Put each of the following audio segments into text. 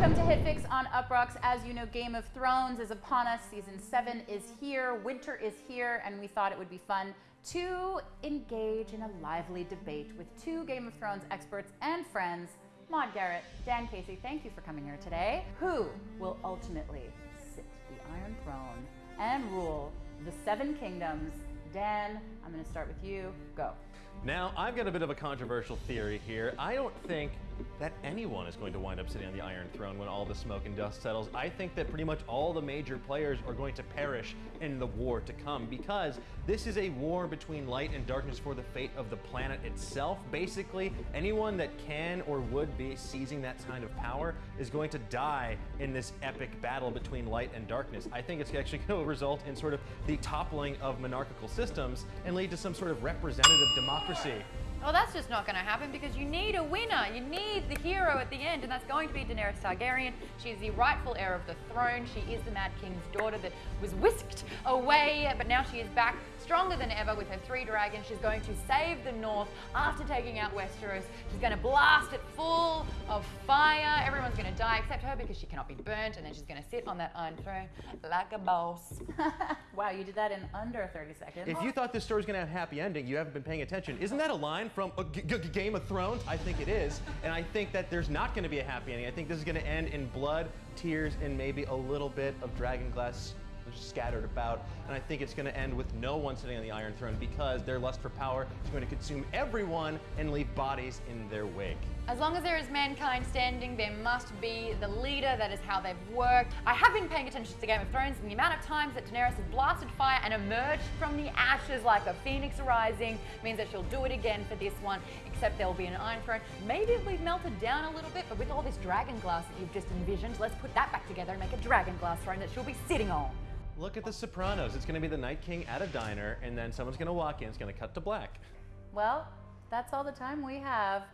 Welcome to HitFix on Uproxx. As you know, Game of Thrones is upon us. Season 7 is here, winter is here, and we thought it would be fun to engage in a lively debate with two Game of Thrones experts and friends, Maude Garrett, Dan Casey, thank you for coming here today. Who will ultimately sit the Iron Throne and rule the Seven Kingdoms? Dan, I'm going to start with you. Go. Now, I've got a bit of a controversial theory here. I don't think that anyone is going to wind up sitting on the Iron Throne when all the smoke and dust settles. I think that pretty much all the major players are going to perish in the war to come because this is a war between light and darkness for the fate of the planet itself. Basically, anyone that can or would be seizing that kind of power is going to die in this epic battle between light and darkness. I think it's actually going to result in sort of the toppling of monarchical systems and lead to some sort of representative democracy. Well, that's just not going to happen because you need a winner. You need the hero at the end, and that's going to be Daenerys Targaryen. She is the rightful heir of the throne. She is the Mad King's daughter that was whisked away, but now she is back stronger than ever with her three dragons. She's going to save the North after taking out Westeros. She's going to blast it full of fire. Everyone's going to die except her because she cannot be burnt, and then she's going to sit on that Iron Throne like a boss. wow, you did that in under 30 seconds. If you thought this story was going to have a happy ending, you haven't been paying attention. Isn't that a line from a G- G- Game of Thrones? I think it is. And I think that there's not going to be a happy ending. I think this is going to end in blood, tears, and maybe a little bit of dragon glass scattered about. And I think it's going to end with no one sitting on the Iron Throne because their lust for power is going to consume everyone and leave bodies in their wake. As long as there is mankind standing, there must be the leader. That is how they've worked. I have been paying attention to Game of Thrones and the amount of times that Daenerys has blasted fire and emerged from the ashes like a phoenix rising means that she'll do it again for this one, except there will be an Iron Throne. Maybe if we've melted down a little bit, but with all this dragon glass that you've just envisioned, let's put that back together and make a dragon glass throne that she'll be sitting on. Look at The Sopranos. It's going to be the Night King at a diner, and then someone's going to walk in. It's going to cut to black. Well, that's all the time we have.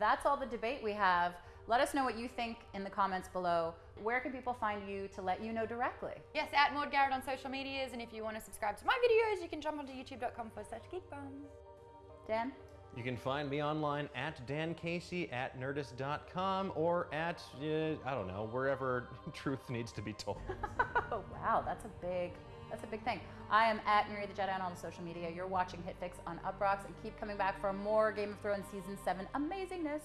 That's all the debate we have. Let us know what you think in the comments below. Where can people find you to let you know directly? Yes, at Maude Garrett on social medias, and if you want to subscribe to my videos, you can jump onto youtube.com forward slash geekbomb. Dan? You can find me online at Dan Casey at nerdist.com or at, uh, I don't know, wherever truth needs to be told. oh, wow, that's a big, that's a big thing. I am at Miri the Jedi on all the social media. You're watching HitFix on Uproxx and keep coming back for more Game of Thrones Season 7 amazingness.